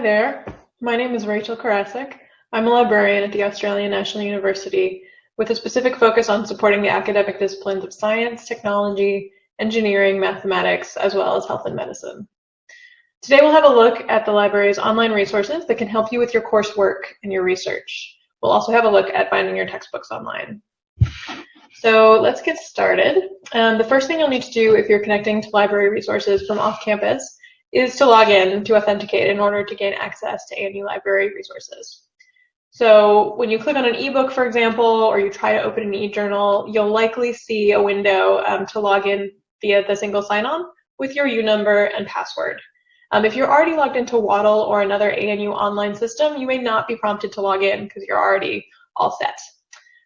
Hi there, my name is Rachel Karasik. I'm a librarian at the Australian National University with a specific focus on supporting the academic disciplines of science, technology, engineering, mathematics, as well as health and medicine. Today we'll have a look at the library's online resources that can help you with your coursework and your research. We'll also have a look at finding your textbooks online. So let's get started. Um, the first thing you'll need to do if you're connecting to library resources from off campus is to log in to authenticate in order to gain access to ANU library resources. So when you click on an ebook, for example, or you try to open an e-journal, you'll likely see a window um, to log in via the single sign-on with your U number and password. Um, if you're already logged into Wattle or another ANU online system, you may not be prompted to log in because you're already all set.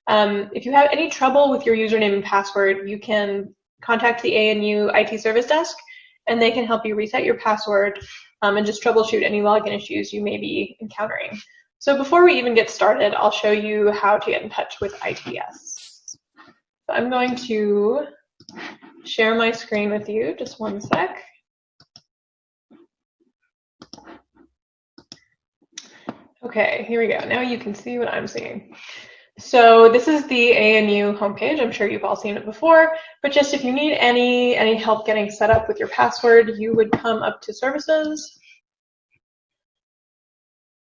Um, if you have any trouble with your username and password, you can contact the ANU IT service desk and they can help you reset your password um, and just troubleshoot any login issues you may be encountering. So before we even get started, I'll show you how to get in touch with ITS. So I'm going to share my screen with you, just one sec. Okay, here we go. Now you can see what I'm seeing. So this is the ANU homepage. I'm sure you've all seen it before, but just if you need any, any help getting set up with your password, you would come up to services.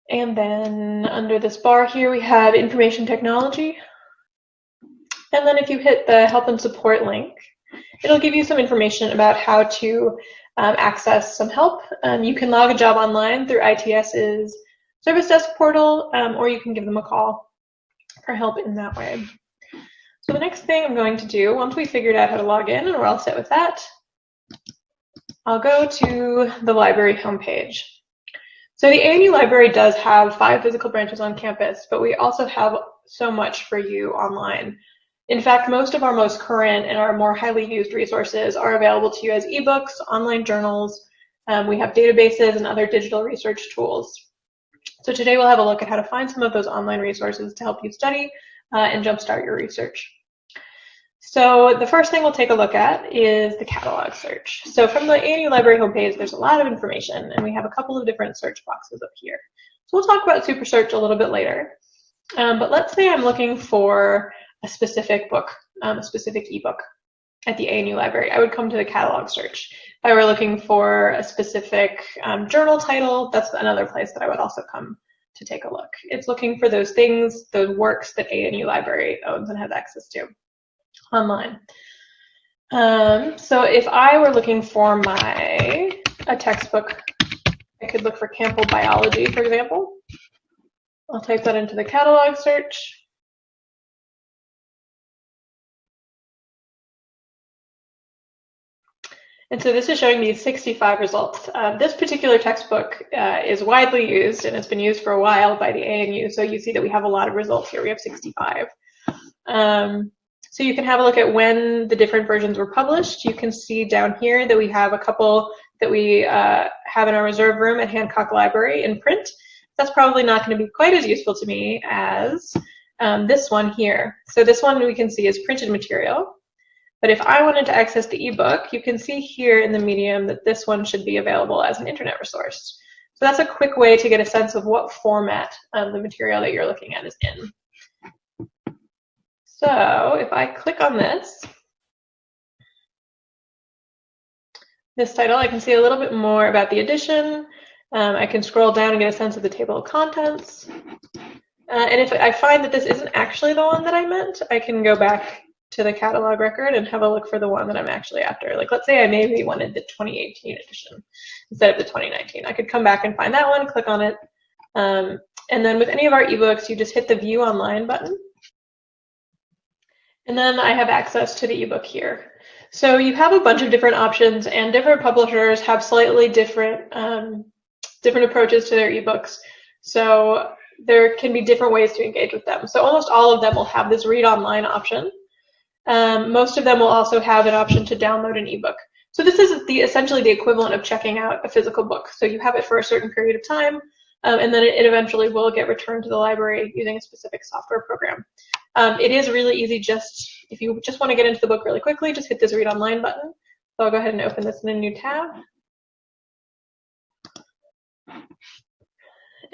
And then under this bar here, we have information technology. And then if you hit the help and support link, it'll give you some information about how to um, access some help. Um, you can log a job online through ITS's service desk portal, um, or you can give them a call for help in that way. So the next thing I'm going to do, once we figured out how to log in and we're all set with that, I'll go to the library homepage. So the ANU library does have five physical branches on campus, but we also have so much for you online. In fact, most of our most current and our more highly used resources are available to you as ebooks, online journals. Um, we have databases and other digital research tools. So today we'll have a look at how to find some of those online resources to help you study uh, and jumpstart your research. So the first thing we'll take a look at is the catalog search. So from the ANU Library homepage, there's a lot of information, and we have a couple of different search boxes up here. So we'll talk about Super Search a little bit later. Um, but let's say I'm looking for a specific book, um, a specific ebook at the ANU library. I would come to the catalog search. If I were looking for a specific um, journal title, that's another place that I would also come to take a look. It's looking for those things, those works that ANU Library owns and has access to online. Um, so if I were looking for my a textbook, I could look for Campbell Biology, for example. I'll type that into the catalog search. And so this is showing me 65 results. Uh, this particular textbook uh, is widely used and it's been used for a while by the ANU. So you see that we have a lot of results here. We have 65. Um, so you can have a look at when the different versions were published. You can see down here that we have a couple that we uh, have in our reserve room at Hancock Library in print. That's probably not going to be quite as useful to me as um, this one here. So this one we can see is printed material. But if I wanted to access the ebook, you can see here in the medium that this one should be available as an internet resource. So that's a quick way to get a sense of what format um, the material that you're looking at is in. So if I click on this, this title, I can see a little bit more about the edition. Um, I can scroll down and get a sense of the table of contents. Uh, and if I find that this isn't actually the one that I meant, I can go back to the catalog record and have a look for the one that I'm actually after. Like let's say I maybe wanted the 2018 edition instead of the 2019. I could come back and find that one, click on it. Um, and then with any of our ebooks, you just hit the view online button. And then I have access to the ebook here. So you have a bunch of different options and different publishers have slightly different, um, different approaches to their ebooks. So there can be different ways to engage with them. So almost all of them will have this read online option. Um, most of them will also have an option to download an ebook. So this is the essentially the equivalent of checking out a physical book. So you have it for a certain period of time, um, and then it, eventually will get returned to the library using a specific software program. Um, it is really easy just, if you just want to get into the book really quickly, just hit this read online button. So I'll go ahead and open this in a new tab.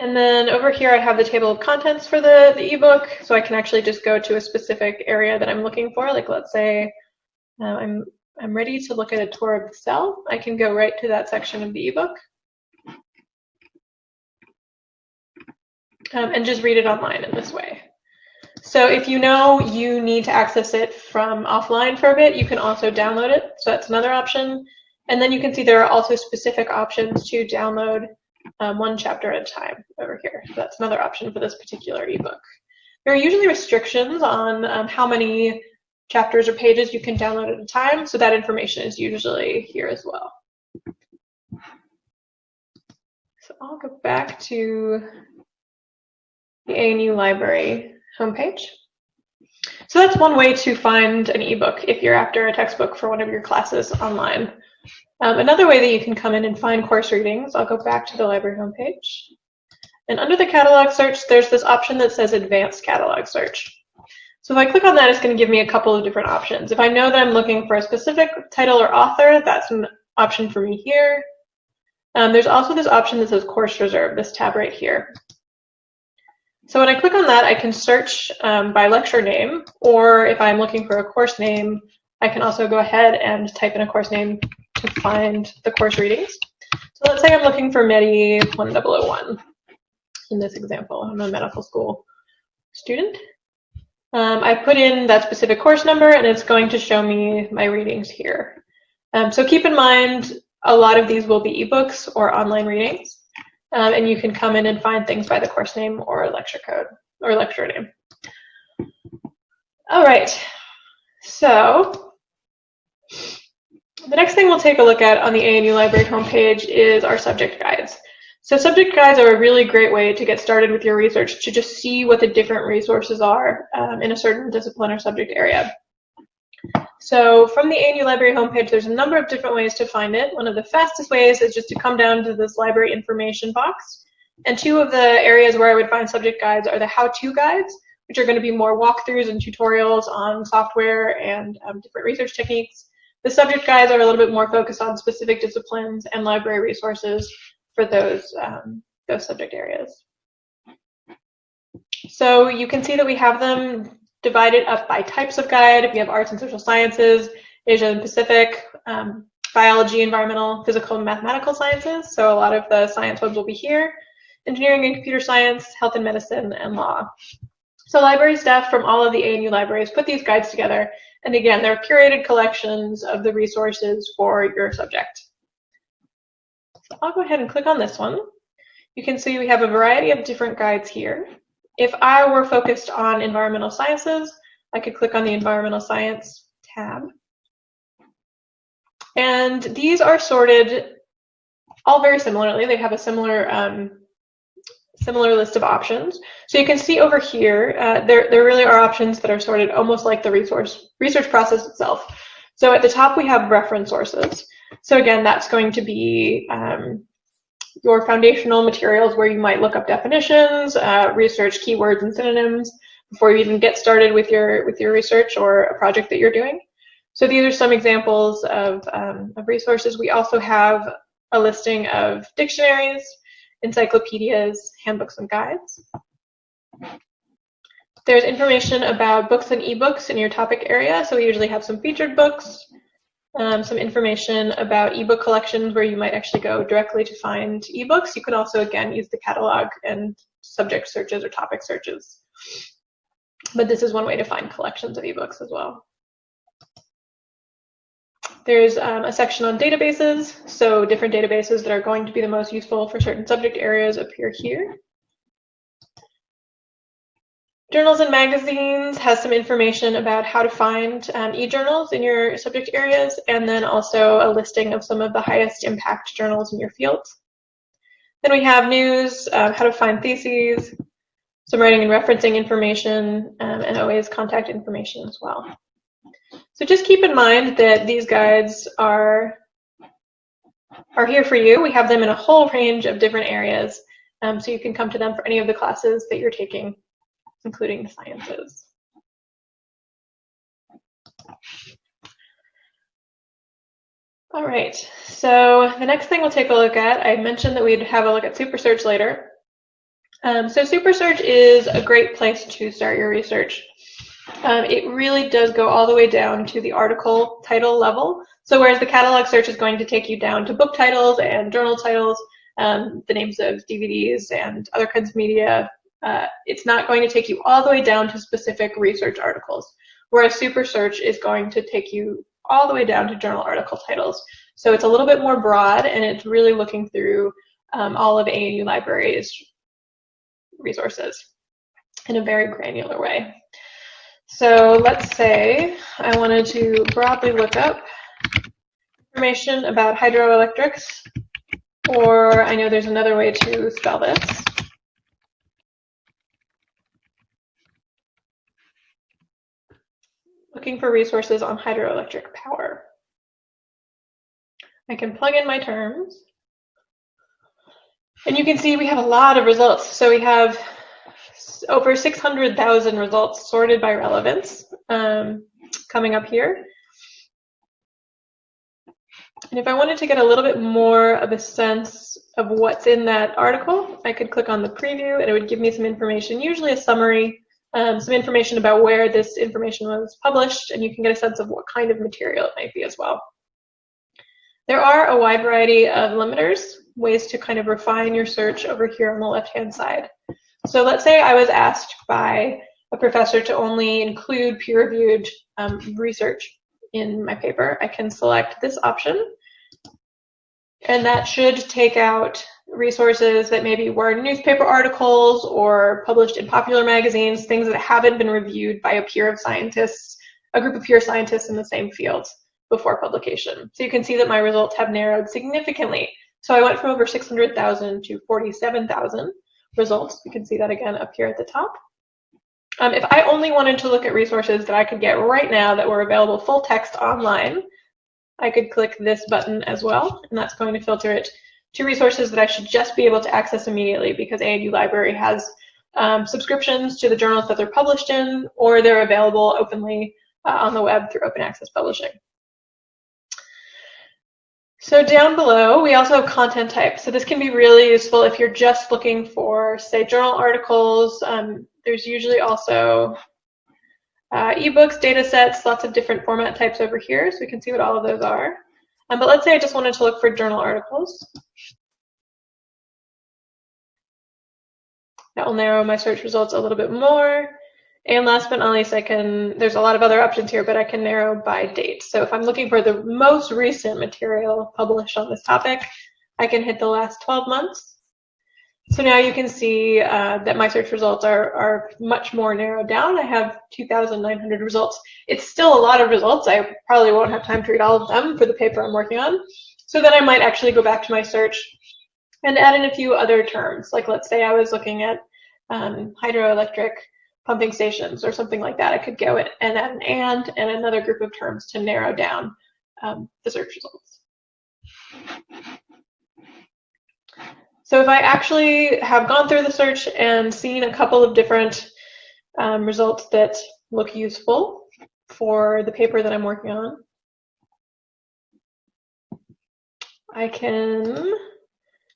And then over here, I have the table of contents for the, the ebook. So I can actually just go to a specific area that I'm looking for. Like let's say uh, I'm, I'm ready to look at a tour of the cell. I can go right to that section of the ebook. Um, and just read it online in this way. So if you know you need to access it from offline for a bit, you can also download it. So that's another option. And then you can see there are also specific options to download um, one chapter at a time over here. So that's another option for this particular ebook. There are usually restrictions on um, how many chapters or pages you can download at a time, so that information is usually here as well. So I'll go back to the ANU library homepage. So that's one way to find an ebook if you're after a textbook for one of your classes online. Um, another way that you can come in and find course readings, I'll go back to the library homepage. And under the catalog search, there's this option that says advanced catalog search. So if I click on that, it's going to give me a couple of different options. If I know that I'm looking for a specific title or author, that's an option for me here. Um, there's also this option that says course reserve, this tab right here. So when I click on that, I can search um, by lecture name, or if I'm looking for a course name, I can also go ahead and type in a course name to find the course readings. So let's say I'm looking for MEDI 1001 in this example. I'm a medical school student. Um, I put in that specific course number and it's going to show me my readings here. Um, so keep in mind, a lot of these will be ebooks or online readings. Um, and you can come in and find things by the course name or lecture code or lecture name. All right, so the next thing we'll take a look at on the ANU Library homepage is our subject guides. So subject guides are a really great way to get started with your research to just see what the different resources are um, in a certain discipline or subject area. So from the ANU Library homepage, there's a number of different ways to find it. One of the fastest ways is just to come down to this library information box. And two of the areas where I would find subject guides are the how-to guides, which are going to be more walkthroughs and tutorials on software and um, different research techniques. The subject guides are a little bit more focused on specific disciplines and library resources for those, um, those subject areas. So you can see that we have them divided up by types of guide. We have arts and social sciences, Asia and Pacific, um, biology, environmental, physical, and mathematical sciences. So a lot of the science ones will be here. Engineering and computer science, health and medicine, and law. So library staff from all of the ANU libraries put these guides together. And again, they're curated collections of the resources for your subject. So I'll go ahead and click on this one. You can see we have a variety of different guides here. If I were focused on environmental sciences, I could click on the environmental science tab. And these are sorted all very similarly. They have a similar um, similar list of options. So you can see over here, uh, there, there really are options that are sorted almost like the resource research process itself. So at the top we have reference sources. So again, that's going to be um, your foundational materials where you might look up definitions, uh, research keywords and synonyms before you even get started with your with your research or a project that you're doing. So these are some examples of, um, of resources. We also have a listing of dictionaries, encyclopedias, handbooks, and guides. There's information about books and ebooks in your topic area. So we usually have some featured books, um, some information about ebook collections where you might actually go directly to find ebooks. You can also, again, use the catalog and subject searches or topic searches. But this is one way to find collections of ebooks as well. There's um, a section on databases, so different databases that are going to be the most useful for certain subject areas appear here. Journals and Magazines has some information about how to find um, e-journals in your subject areas, and then also a listing of some of the highest impact journals in your field. Then we have news, uh, how to find theses, some writing and referencing information, um, and always contact information as well. So just keep in mind that these guides are, are here for you. We have them in a whole range of different areas, um, so you can come to them for any of the classes that you're taking including the sciences. All right, so the next thing we'll take a look at, I mentioned that we'd have a look at SuperSearch later. Um, so SuperSearch is a great place to start your research. Um, it really does go all the way down to the article title level. So whereas the catalog search is going to take you down to book titles and journal titles, um, the names of DVDs and other kinds of media, uh, it's not going to take you all the way down to specific research articles. Whereas SuperSearch is going to take you all the way down to journal article titles. So it's a little bit more broad and it's really looking through um, all of ANU Libraries resources in a very granular way. So let's say I wanted to broadly look up information about hydroelectrics, or I know there's another way to spell this. Looking for resources on hydroelectric power. I can plug in my terms. And you can see we have a lot of results. So we have over 600,000 results sorted by relevance um, coming up here. And if I wanted to get a little bit more of a sense of what's in that article, I could click on the preview and it would give me some information, usually a summary, um, some information about where this information was published, and you can get a sense of what kind of material it might be as well. There are a wide variety of limiters, ways to kind of refine your search over here on the left-hand side. So let's say I was asked by a professor to only include peer-reviewed um, research in my paper. I can select this option, and that should take out resources that maybe were newspaper articles or published in popular magazines, things that haven't been reviewed by a peer of scientists, a group of peer scientists in the same field before publication. So you can see that my results have narrowed significantly. So I went from over 600,000 to 47,000 results. You can see that again up here at the top. Um, if I only wanted to look at resources that I could get right now that were available full text online, I could click this button as well, and that's going to filter it to resources that I should just be able to access immediately because ANU Library has um, subscriptions to the journals that they're published in, or they're available openly uh, on the web through open access publishing. So down below, we also have content types. So this can be really useful if you're just looking for, say, journal articles. Um, there's usually also uh, ebooks, data sets, lots of different format types over here, so we can see what all of those are. Um, but let's say I just wanted to look for journal articles. That will narrow my search results a little bit more. And last but not least, I can, there's a lot of other options here, but I can narrow by date. So if I'm looking for the most recent material published on this topic, I can hit the last 12 months. So now you can see uh, that my search results are, are much more narrowed down. I have 2,900 results. It's still a lot of results. I probably won't have time to read all of them for the paper I'm working on. So then I might actually go back to my search and add in a few other terms. Like let's say I was looking at um, hydroelectric pumping stations or something like that. I could go and add an and and another group of terms to narrow down um, the search results. So if I actually have gone through the search and seen a couple of different um, results that look useful for the paper that I'm working on, I can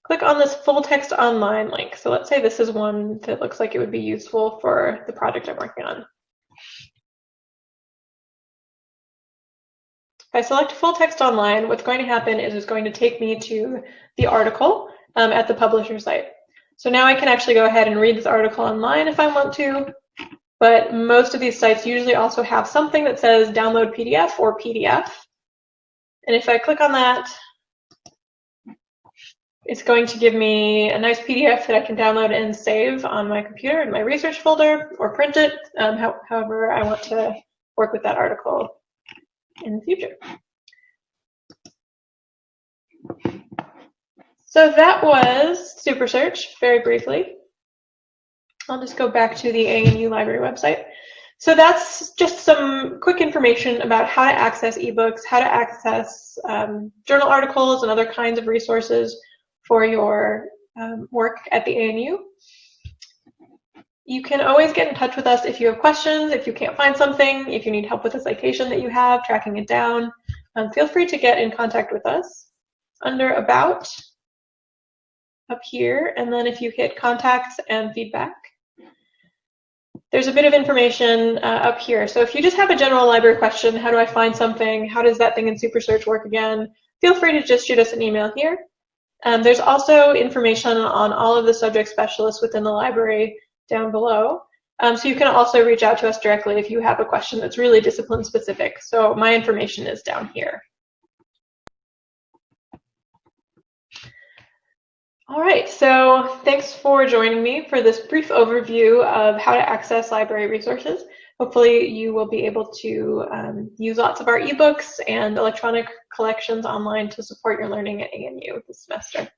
click on this full text online link. So let's say this is one that looks like it would be useful for the project I'm working on. If I select full text online, what's going to happen is it's going to take me to the article um, at the publisher site. So now I can actually go ahead and read this article online if I want to, but most of these sites usually also have something that says download PDF or PDF. And if I click on that, it's going to give me a nice PDF that I can download and save on my computer in my research folder or print it, um, how, however I want to work with that article in the future. So that was SuperSearch, very briefly. I'll just go back to the ANU library website. So that's just some quick information about how to access ebooks, how to access um, journal articles and other kinds of resources for your um, work at the ANU. You can always get in touch with us if you have questions, if you can't find something, if you need help with a citation that you have, tracking it down. Um, feel free to get in contact with us. Under About, up here. And then if you hit contacts and feedback, there's a bit of information uh, up here. So if you just have a general library question, how do I find something? How does that thing in SuperSearch work again? Feel free to just shoot us an email here. Um, there's also information on all of the subject specialists within the library down below. Um, so you can also reach out to us directly if you have a question that's really discipline specific. So my information is down here. All right, so thanks for joining me for this brief overview of how to access library resources. Hopefully you will be able to um, use lots of our ebooks and electronic collections online to support your learning at ANU this semester.